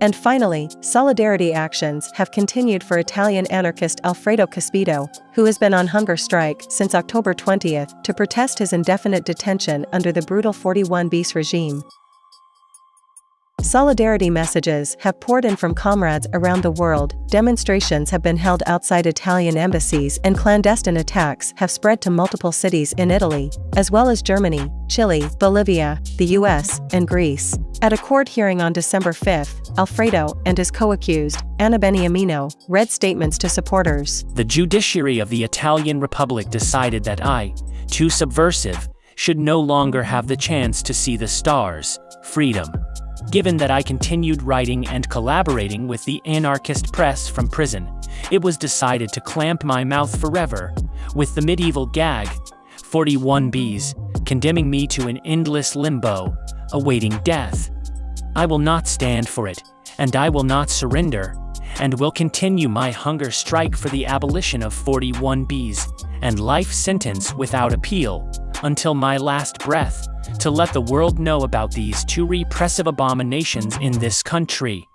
And finally, solidarity actions have continued for Italian anarchist Alfredo Cospito, who has been on hunger strike since October 20th to protest his indefinite detention under the brutal 41 bis regime. Solidarity messages have poured in from comrades around the world, demonstrations have been held outside Italian embassies and clandestine attacks have spread to multiple cities in Italy, as well as Germany, Chile, Bolivia, the US, and Greece. At a court hearing on December 5, Alfredo and his co-accused, Anna Beniamino, read statements to supporters. The judiciary of the Italian Republic decided that I, too subversive, should no longer have the chance to see the stars, freedom, Given that I continued writing and collaborating with the anarchist press from prison, it was decided to clamp my mouth forever with the medieval gag, 41 bis, condemning me to an endless limbo, awaiting death. I will not stand for it, and I will not surrender, and will continue my hunger strike for the abolition of 41 bis and life sentence without appeal until my last breath to let the world know about these two repressive abominations in this country.